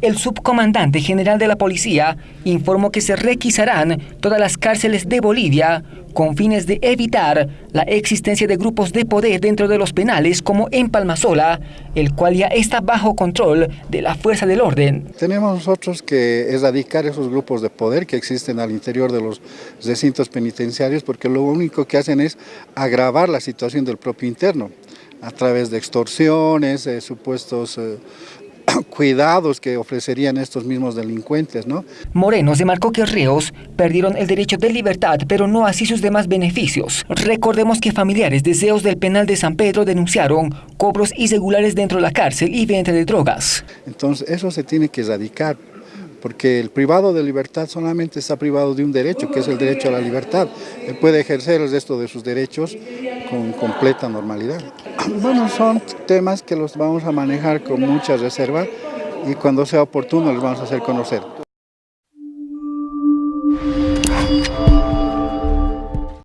El subcomandante general de la policía informó que se requisarán todas las cárceles de Bolivia con fines de evitar la existencia de grupos de poder dentro de los penales como en Palmasola, el cual ya está bajo control de la fuerza del orden. Tenemos nosotros que erradicar esos grupos de poder que existen al interior de los recintos penitenciarios porque lo único que hacen es agravar la situación del propio interno a través de extorsiones, de supuestos eh, cuidados que ofrecerían estos mismos delincuentes. ¿no? Moreno se marcó que reos perdieron el derecho de libertad, pero no así sus demás beneficios. Recordemos que familiares deseos del penal de San Pedro denunciaron cobros irregulares dentro de la cárcel y venta de drogas. Entonces eso se tiene que erradicar porque el privado de libertad solamente está privado de un derecho, que es el derecho a la libertad. Él puede ejercer el resto de sus derechos con completa normalidad. Bueno, son temas que los vamos a manejar con mucha reserva y cuando sea oportuno los vamos a hacer conocer.